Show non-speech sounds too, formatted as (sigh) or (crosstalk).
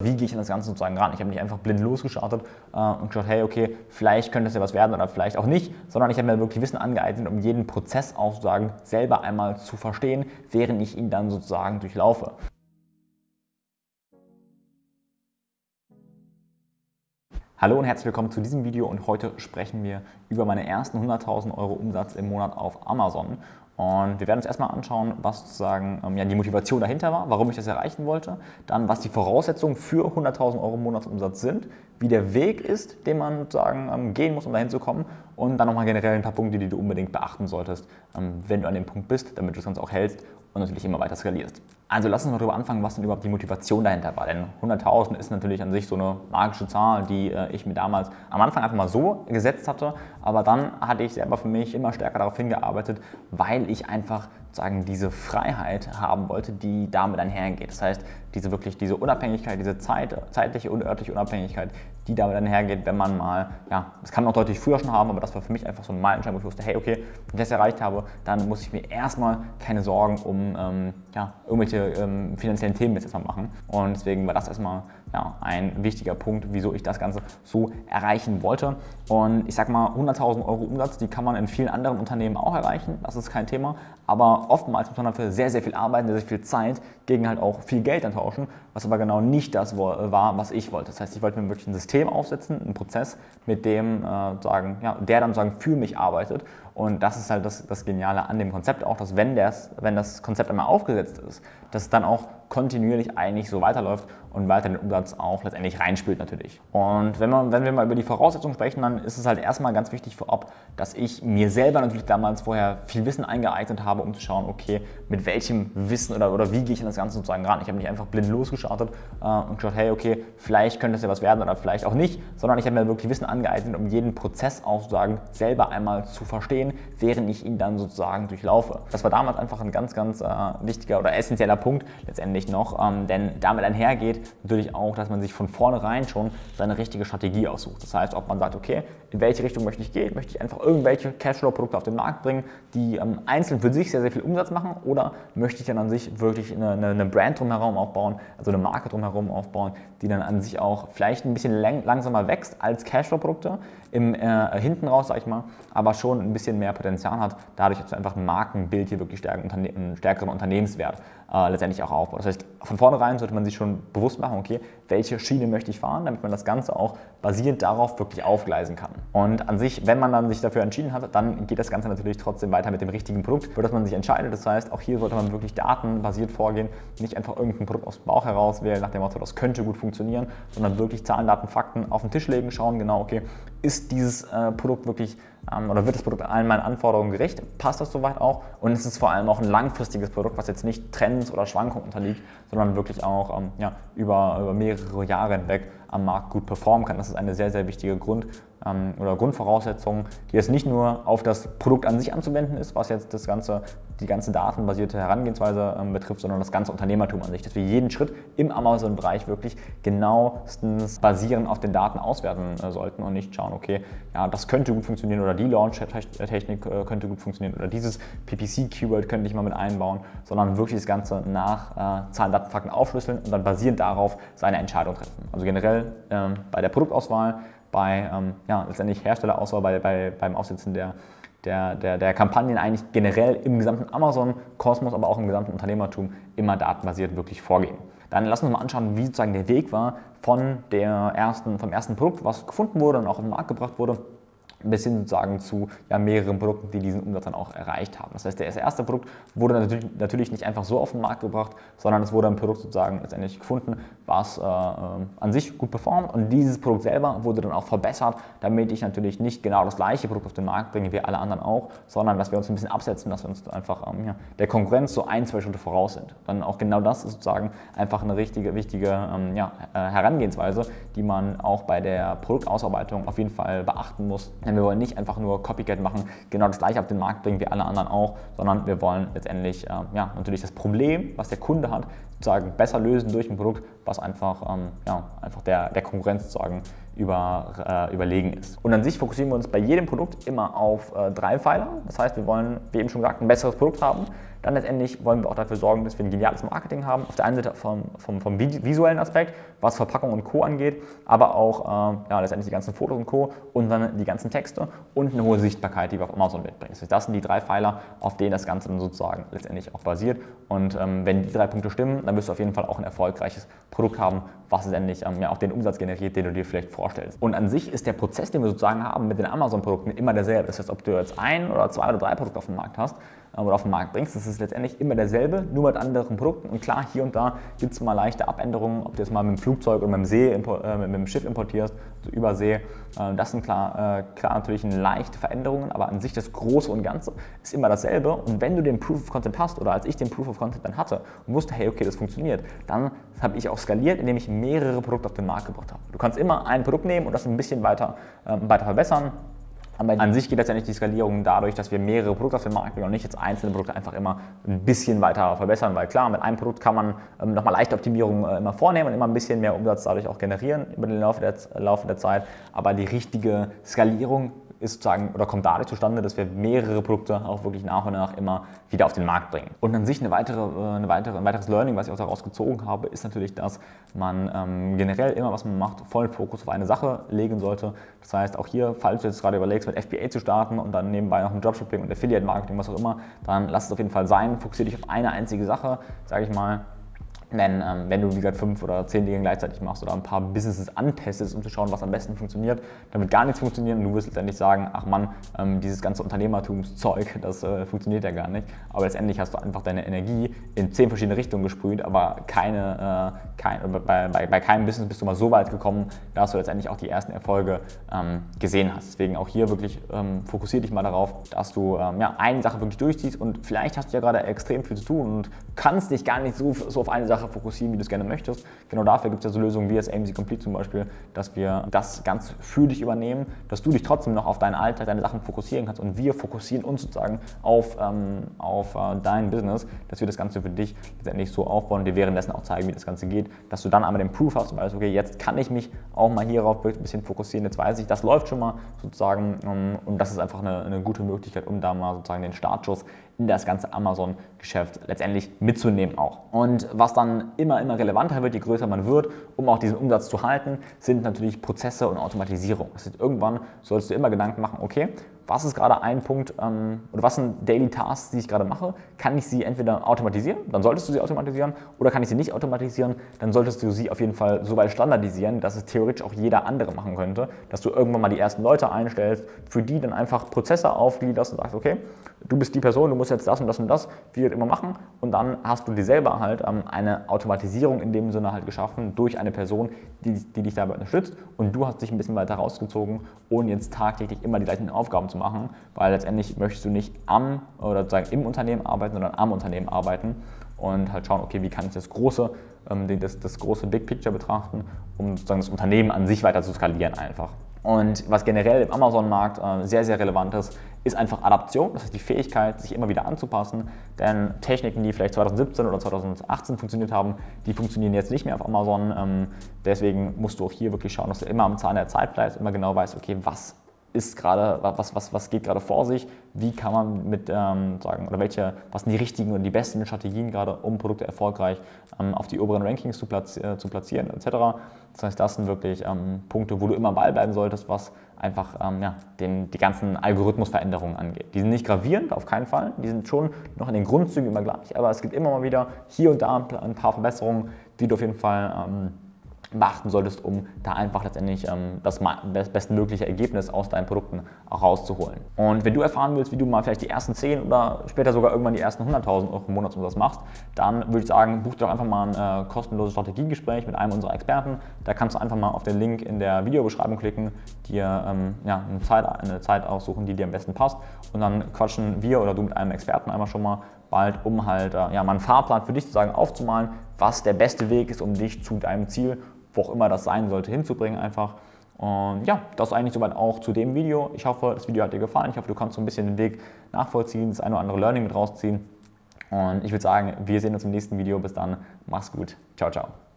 Wie gehe ich an das Ganze sozusagen ran? Ich habe nicht einfach blind losgestartet äh, und geschaut, hey, okay, vielleicht könnte es ja was werden oder vielleicht auch nicht, sondern ich habe mir wirklich Wissen angeeignet, um jeden Prozess auch sozusagen selber einmal zu verstehen, während ich ihn dann sozusagen durchlaufe. Hallo und herzlich willkommen zu diesem Video und heute sprechen wir über meine ersten 100.000 Euro Umsatz im Monat auf Amazon. Und wir werden uns erstmal anschauen, was sozusagen ähm, ja, die Motivation dahinter war, warum ich das erreichen wollte, dann was die Voraussetzungen für 100.000 Euro Monatsumsatz sind, wie der Weg ist, den man sozusagen ähm, gehen muss, um dahin zu kommen und dann nochmal generell ein paar Punkte, die du unbedingt beachten solltest, ähm, wenn du an dem Punkt bist, damit du das Ganze auch hältst und natürlich immer weiter skalierst. Also lass uns mal darüber anfangen, was denn überhaupt die Motivation dahinter war. Denn 100.000 ist natürlich an sich so eine magische Zahl, die äh, ich mir damals am Anfang einfach mal so gesetzt hatte. Aber dann hatte ich selber für mich immer stärker darauf hingearbeitet, weil ich einfach sagen, diese Freiheit haben wollte, die damit einhergeht. Das heißt, diese wirklich diese Unabhängigkeit, diese Zeit, zeitliche und örtliche Unabhängigkeit, die damit einhergeht, wenn man mal, ja, das kann man auch deutlich früher schon haben, aber das war für mich einfach so ein Meilenstein, wo ich wusste, hey, okay, wenn ich das erreicht habe, dann muss ich mir erstmal keine Sorgen um ähm, ja, irgendwelche ähm, finanziellen Themen jetzt erstmal machen. Und deswegen war das erstmal ja, ein wichtiger Punkt, wieso ich das Ganze so erreichen wollte. Und ich sag mal, 100.000 Euro Umsatz, die kann man in vielen anderen Unternehmen auch erreichen, das ist kein Thema. Aber oftmals muss man dafür sehr, sehr viel arbeiten, sehr, sehr viel Zeit gegen halt auch viel Geld tauschen, was aber genau nicht das war, was ich wollte. Das heißt, ich wollte mir wirklich ein System aufsetzen, einen Prozess, mit dem äh, sagen, ja, der dann sagen für mich arbeitet. Und das ist halt das, das Geniale an dem Konzept auch, dass wenn, das, wenn das Konzept einmal aufgesetzt ist, dass es dann auch kontinuierlich eigentlich so weiterläuft und weiter den Umsatz auch letztendlich reinspielt natürlich. Und wenn, man, wenn wir mal über die Voraussetzungen sprechen, dann ist es halt erstmal ganz wichtig vorab, dass ich mir selber natürlich damals vorher viel Wissen eingeeignet habe, um zu schauen, okay, mit welchem Wissen oder, oder wie gehe ich an das Ganze sozusagen ran. Ich habe nicht einfach blind losgestartet äh, und geschaut, hey, okay, vielleicht könnte es ja was werden oder vielleicht auch nicht, sondern ich habe mir wirklich Wissen angeeignet, um jeden Prozess auch sozusagen selber einmal zu verstehen, während ich ihn dann sozusagen durchlaufe. Das war damals einfach ein ganz, ganz äh, wichtiger oder essentieller Punkt letztendlich noch, ähm, denn damit einhergeht natürlich auch, dass man sich von vornherein schon seine richtige Strategie aussucht. Das heißt, ob man sagt, okay, in welche Richtung möchte ich gehen, möchte ich einfach irgendwelche Cashflow-Produkte auf den Markt bringen, die ähm, einzeln für sich sehr, sehr viel Umsatz machen oder möchte ich dann an sich wirklich eine, eine, eine Brand drumherum aufbauen, also eine Marke drumherum aufbauen, die dann an sich auch vielleicht ein bisschen langsamer wächst als Cashflow-Produkte, im äh, hinten raus, sag ich mal, aber schon ein bisschen mehr Potenzial hat, dadurch, dass einfach ein Markenbild hier wirklich stärken, einen stärkeren Unternehmenswert äh, letztendlich auch aufbaut. Das heißt, von vornherein sollte man sich schon bewusst machen, okay, welche Schiene möchte ich fahren, damit man das Ganze auch basierend darauf wirklich aufgleisen kann. Und an sich, wenn man dann sich dafür entschieden hat, dann geht das Ganze natürlich trotzdem weiter mit dem richtigen Produkt, für das man sich entscheidet. Das heißt, auch hier sollte man wirklich datenbasiert vorgehen, nicht einfach irgendein Produkt aus dem Bauch heraus wählen, nach dem Motto, das könnte gut funktionieren, sondern wirklich Zahlen, Daten, Fakten auf den Tisch legen, schauen genau, okay, ist dieses äh, Produkt wirklich oder wird das Produkt allen meinen Anforderungen gerecht? Passt das soweit auch? Und es ist vor allem auch ein langfristiges Produkt, was jetzt nicht Trends oder Schwankungen unterliegt, sondern wirklich auch ähm, ja, über, über mehrere Jahre hinweg am Markt gut performen kann. Das ist eine sehr, sehr wichtige Grund- ähm, oder Grundvoraussetzung, die jetzt nicht nur auf das Produkt an sich anzuwenden ist, was jetzt das ganze, die ganze datenbasierte Herangehensweise ähm, betrifft, sondern das ganze Unternehmertum an sich, dass wir jeden Schritt im Amazon-Bereich wirklich genauestens basierend auf den Daten auswerten äh, sollten und nicht schauen, okay, ja, das könnte gut funktionieren oder die Launch-Technik äh, könnte gut funktionieren oder dieses PPC-Keyword könnte ich mal mit einbauen, sondern wirklich das Ganze nach äh, Zahlen, Daten, Fakten aufschlüsseln und dann basierend darauf seine Entscheidung treffen. Also generell ähm, bei der Produktauswahl bei ähm, ja, letztendlich Herstellerauswahl, bei, bei, beim Aufsetzen der, der, der, der Kampagnen eigentlich generell im gesamten Amazon-Kosmos, aber auch im gesamten Unternehmertum immer datenbasiert wirklich vorgehen. Dann lass uns mal anschauen, wie sozusagen der Weg war von der ersten, vom ersten Produkt, was gefunden wurde und auch auf den Markt gebracht wurde, bis hin sozusagen zu ja, mehreren Produkten, die diesen Umsatz dann auch erreicht haben. Das heißt, das erste Produkt wurde natürlich, natürlich nicht einfach so auf den Markt gebracht, sondern es wurde ein Produkt sozusagen letztendlich gefunden, was äh, an sich gut performt und dieses Produkt selber wurde dann auch verbessert, damit ich natürlich nicht genau das gleiche Produkt auf den Markt bringe wie alle anderen auch, sondern dass wir uns ein bisschen absetzen, dass wir uns einfach ähm, ja, der Konkurrenz so ein, zwei Schritte voraus sind. Dann auch genau das ist sozusagen einfach eine richtige, wichtige ähm, ja, äh, Herangehensweise, die man auch bei der Produktausarbeitung auf jeden Fall beachten muss denn wir wollen nicht einfach nur Copycat machen, genau das gleiche auf den Markt bringen wie alle anderen auch, sondern wir wollen letztendlich äh, ja, natürlich das Problem, was der Kunde hat, sozusagen besser lösen durch ein Produkt, was einfach, ähm, ja, einfach der, der Konkurrenz sozusagen über, äh, überlegen ist. Und an sich fokussieren wir uns bei jedem Produkt immer auf äh, drei Pfeiler. Das heißt, wir wollen, wie eben schon gesagt, ein besseres Produkt haben. Dann letztendlich wollen wir auch dafür sorgen, dass wir ein geniales Marketing haben. Auf der einen Seite vom, vom, vom visuellen Aspekt, was Verpackung und Co. angeht, aber auch äh, ja, letztendlich die ganzen Fotos und Co. und dann die ganzen Texte und eine hohe Sichtbarkeit, die wir auf Amazon mitbringen. Das, heißt, das sind die drei Pfeiler, auf denen das Ganze dann sozusagen letztendlich auch basiert. Und ähm, wenn die drei Punkte stimmen, dann wirst du auf jeden Fall auch ein erfolgreiches Produkt haben, was letztendlich ähm, ja, auch den Umsatz generiert, den du dir vielleicht vorstellst. Und an sich ist der Prozess, den wir sozusagen haben mit den Amazon-Produkten immer derselbe. Das heißt, ob du jetzt ein oder zwei oder drei Produkte auf dem Markt hast äh, oder auf den Markt bringst, das ist letztendlich immer derselbe, nur mit anderen Produkten. Und klar, hier und da gibt es mal leichte Abänderungen, ob du jetzt mal mit dem Flugzeug oder mit dem, See, äh, mit dem Schiff importierst, also über See. Äh, das sind klar, äh, klar natürlich leichte Veränderungen, aber an sich das Große und Ganze ist immer dasselbe. Und wenn du den Proof of Concept hast oder als ich den Proof of Concept dann hatte und wusste, hey, okay, das funktioniert, dann habe ich auch skaliert, indem ich mehrere Produkte auf den Markt gebracht habe. Du kannst immer ein Produkt nehmen und das ein bisschen weiter, äh, weiter verbessern. Aber an sich geht letztendlich die Skalierung dadurch, dass wir mehrere Produkte auf den Markt bringen und nicht jetzt einzelne Produkte einfach immer ein bisschen weiter verbessern, weil klar, mit einem Produkt kann man ähm, nochmal leichte Optimierungen äh, immer vornehmen und immer ein bisschen mehr Umsatz dadurch auch generieren über den Laufe der, Laufe der Zeit. Aber die richtige Skalierung ist sozusagen oder kommt dadurch zustande, dass wir mehrere Produkte auch wirklich nach und nach immer wieder auf den Markt bringen. Und an sich eine weitere, äh, eine weitere, ein weiteres Learning, was ich auch daraus gezogen habe, ist natürlich, dass man ähm, generell immer, was man macht, vollen Fokus auf eine Sache legen sollte. Das heißt, auch hier, falls du jetzt gerade überlegst, mit FBA zu starten und dann nebenbei noch ein Dropshipping und Affiliate-Marketing, was auch immer, dann lass es auf jeden Fall sein. Fokussiere dich auf eine einzige Sache, sage ich mal, denn ähm, wenn du, wie gesagt, fünf oder zehn Dinge gleichzeitig machst oder ein paar Businesses antestest, um zu schauen, was am besten funktioniert, dann wird gar nichts funktionieren und du wirst letztendlich sagen, ach Mann, ähm, dieses ganze Unternehmertumszeug, (laughs) das äh, funktioniert ja gar nicht. Aber letztendlich hast du einfach deine Energie in zehn verschiedene Richtungen gesprüht, aber keine, äh, kein, bei, bei, bei, keinem Business bist du mal so weit gekommen, dass du letztendlich auch die ersten Erfolge ähm, gesehen hast. Deswegen auch hier wirklich ähm, fokussiere dich mal darauf, dass du ähm, ja, eine Sache wirklich durchziehst und vielleicht hast du ja gerade extrem viel zu tun und kannst dich gar nicht so, so auf eine Sache Sache fokussieren, wie du es gerne möchtest. Genau dafür gibt es ja so Lösungen wie das AMC Complete zum Beispiel, dass wir das ganz für dich übernehmen, dass du dich trotzdem noch auf deinen Alltag, deine Sachen fokussieren kannst und wir fokussieren uns sozusagen auf, ähm, auf äh, dein Business, dass wir das Ganze für dich letztendlich so aufbauen und dir währenddessen auch zeigen, wie das Ganze geht, dass du dann einmal den Proof hast und weißt, okay, jetzt kann ich mich auch mal hierauf ein bisschen fokussieren, jetzt weiß ich, das läuft schon mal sozusagen um, und das ist einfach eine, eine gute Möglichkeit, um da mal sozusagen den Startschuss in das ganze Amazon-Geschäft letztendlich mitzunehmen auch. Und was dann immer, immer relevanter wird, je größer man wird, um auch diesen Umsatz zu halten, sind natürlich Prozesse und Automatisierung. Das heißt, irgendwann solltest du immer Gedanken machen, okay, was ist gerade ein Punkt ähm, oder was sind Daily Tasks, die ich gerade mache? Kann ich sie entweder automatisieren, dann solltest du sie automatisieren, oder kann ich sie nicht automatisieren, dann solltest du sie auf jeden Fall so weit standardisieren, dass es theoretisch auch jeder andere machen könnte, dass du irgendwann mal die ersten Leute einstellst, für die dann einfach Prozesse aufgliederst und sagst, okay, du bist die Person, du musst jetzt das und das und das, wie wir immer machen und dann hast du dir selber halt ähm, eine Automatisierung in dem Sinne halt geschaffen durch eine Person, die, die dich dabei unterstützt und du hast dich ein bisschen weiter rausgezogen, ohne jetzt tagtäglich immer die gleichen Aufgaben zu machen, weil letztendlich möchtest du nicht am oder sozusagen im Unternehmen arbeiten, sondern am Unternehmen arbeiten und halt schauen, okay, wie kann ich das große, ähm, das, das große Big Picture betrachten, um sozusagen das Unternehmen an sich weiter zu skalieren einfach. Und was generell im Amazon-Markt äh, sehr, sehr relevant ist, ist einfach Adaption, das heißt die Fähigkeit, sich immer wieder anzupassen. Denn Techniken, die vielleicht 2017 oder 2018 funktioniert haben, die funktionieren jetzt nicht mehr auf Amazon. Ähm, deswegen musst du auch hier wirklich schauen, dass du immer am Zahn der Zeit bleibst, immer genau weißt, okay, was ist gerade, was, was, was geht gerade vor sich, wie kann man mit ähm, sagen, oder welche, was sind die richtigen und die besten Strategien gerade, um Produkte erfolgreich ähm, auf die oberen Rankings zu, platzi äh, zu platzieren, etc. Das heißt, das sind wirklich ähm, Punkte, wo du immer am Ball bleiben solltest, was einfach ähm, ja, den, die ganzen Algorithmusveränderungen angeht. Die sind nicht gravierend, auf keinen Fall, die sind schon noch in den Grundzügen immer gleich, aber es gibt immer mal wieder hier und da ein paar Verbesserungen, die du auf jeden Fall ähm, beachten solltest, um da einfach letztendlich ähm, das bestmögliche Ergebnis aus deinen Produkten auch rauszuholen. Und wenn du erfahren willst, wie du mal vielleicht die ersten 10 oder später sogar irgendwann die ersten 100.000 Euro im Monatsumsatz machst, dann würde ich sagen, buch dir doch einfach mal ein äh, kostenloses Strategiegespräch mit einem unserer Experten. Da kannst du einfach mal auf den Link in der Videobeschreibung klicken, dir ähm, ja, eine, Zeit, eine Zeit aussuchen, die dir am besten passt und dann quatschen wir oder du mit einem Experten einmal schon mal bald, um halt äh, ja, mal einen Fahrplan für dich sozusagen aufzumalen, was der beste Weg ist, um dich zu deinem Ziel wo auch immer das sein sollte, hinzubringen einfach. Und ja, das eigentlich soweit auch zu dem Video. Ich hoffe, das Video hat dir gefallen. Ich hoffe, du kannst so ein bisschen den Weg nachvollziehen, das eine oder andere Learning mit rausziehen. Und ich würde sagen, wir sehen uns im nächsten Video. Bis dann, mach's gut. Ciao, ciao.